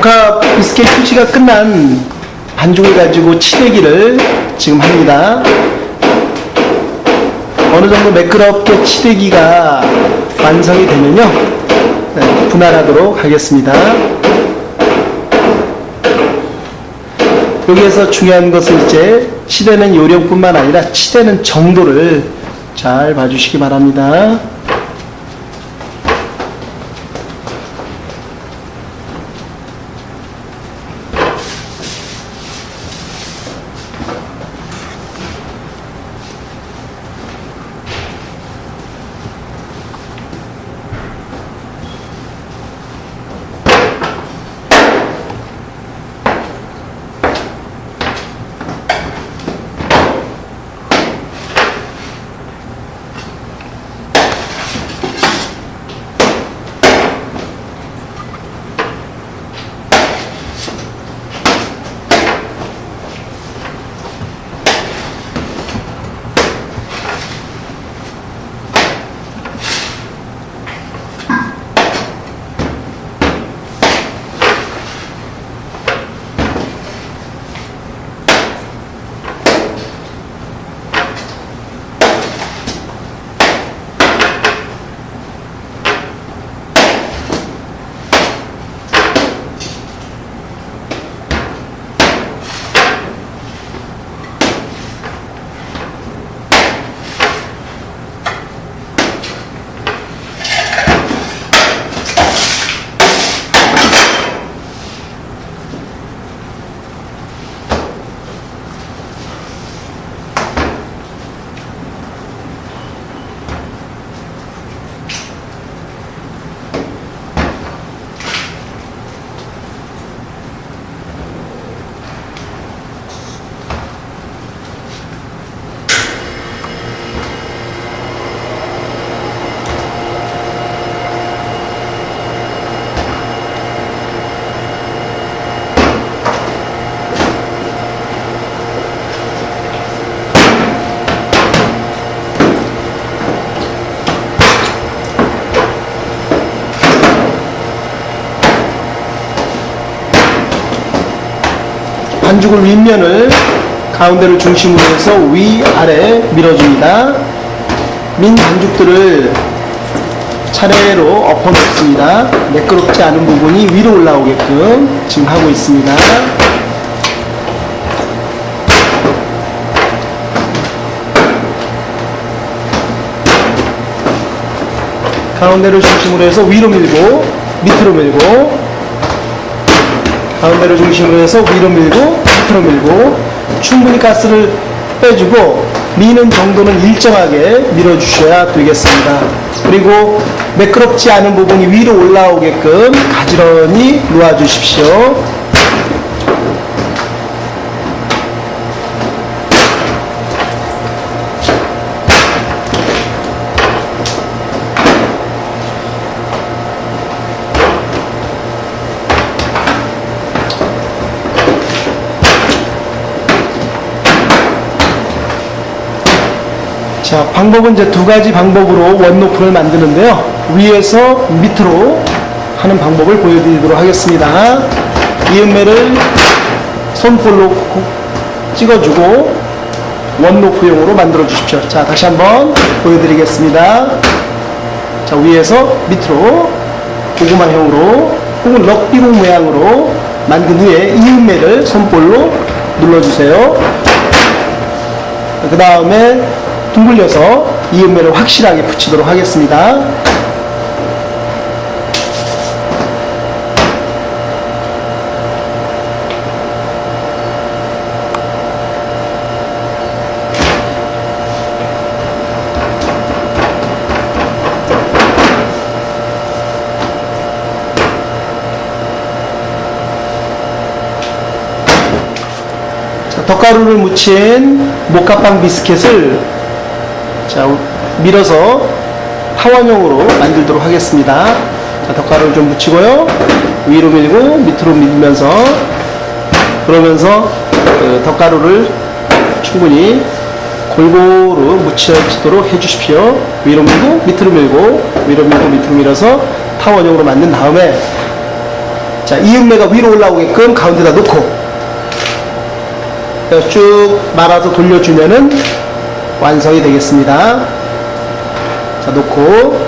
복합 비스켓 휴지가 끝난 반죽을 가지고 치대기를 지금 합니다. 어느 정도 매끄럽게 치대기가 완성이 되면요. 네, 분할하도록 하겠습니다. 여기에서 중요한 것은 이제 치대는 요령뿐만 아니라 치대는 정도를 잘 봐주시기 바랍니다. 반죽을 윗면을 가운데를 중심으로 해서 위아래 밀어줍니다. 민 반죽들을 차례로 엎어 놓습니다. 매끄럽지 않은 부분이 위로 올라오게끔 지금 하고 있습니다. 가운데를 중심으로 해서 위로 밀고 밑으로 밀고 가운데를 중심으로 해서 위로 밀고 밑으로 밀고 충분히 가스를 빼주고 미는 정도는 일정하게 밀어주셔야 되겠습니다. 그리고 매끄럽지 않은 부분이 위로 올라오게끔 가지런히 놓아주십시오. 자, 방법은 이제 두 가지 방법으로 원로프를 만드는데요. 위에서 밑으로 하는 방법을 보여드리도록 하겠습니다. 이음매를 손볼로 콕 찍어주고 원로프용으로 만들어 주십시오. 자, 다시 한번 보여드리겠습니다. 자, 위에서 밑으로 고구마형으로 혹은 럭비공 모양으로 만든 후에 이음매를 손볼로 눌러주세요. 그 다음에 둥글려서 이음매를 확실하게 붙이도록 하겠습니다. 자, 덧가루를 묻힌 모카빵 비스켓을 자, 밀어서 타원형으로 만들도록 하겠습니다. 자, 덧가루를 좀 묻히고요. 위로 밀고 밑으로 밀면서 그러면서 그 덧가루를 충분히 골고루 묻혀지도록 해주십시오. 위로 밀고 밑으로 밀고 위로 밀고 밑으로 밀어서 타원형으로 만든 다음에 자, 이음매가 위로 올라오게끔 가운데다 놓고 쭉 말아서 돌려주면은 완성이 되겠습니다. 자, 놓고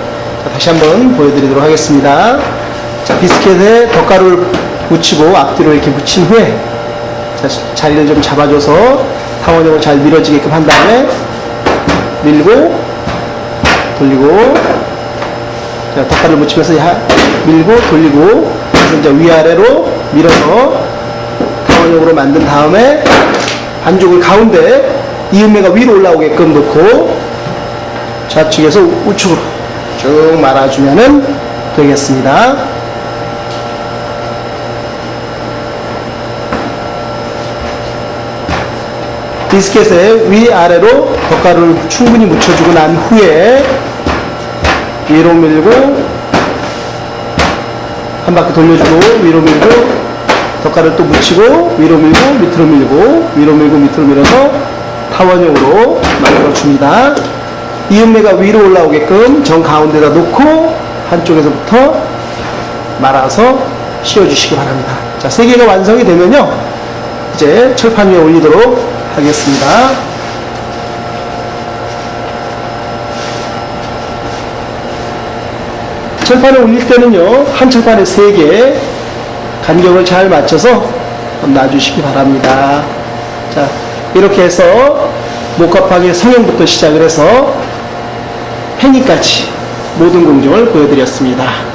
자, 다시 한번 보여드리도록 하겠습니다. 자, 비스켓에 덧가루를 묻히고 앞뒤로 이렇게 묻힌 후에 자, 자리를 좀 잡아줘서 타원형을 잘 밀어지게끔 한 다음에 밀고 돌리고 자, 덧가루를 묻히면서 야- 밀고 돌리고 그래서 이제 위아래로 밀어서 타원형으로 만든 다음에 반죽을 가운데 이 음매가 위로 올라오게끔 놓고 좌측에서 우측으로 쭉 말아주면 되겠습니다. 비스켓에 위아래로 덧가루를 충분히 묻혀주고 난 후에 위로 밀고 한 바퀴 돌려주고 위로 밀고 덧가루를 또 묻히고 위로 밀고 밑으로 밀고 위로 밀고 밑으로 밀어서 타원형으로 만들어 줍니다. 이음매가 위로 올라오게끔 정 가운데다 놓고 한쪽에서부터 말아서 씌워주시기 바랍니다. 자, 세 개가 완성이 되면요. 이제 철판 위에 올리도록 하겠습니다. 철판에 올릴 때는요, 한 철판에 세 개 간격을 잘 맞춰서 놔주시기 바랍니다. 자, 이렇게 해서 목합하기 성형부터 시작을 해서 팽이까지 모든 공정을 보여드렸습니다.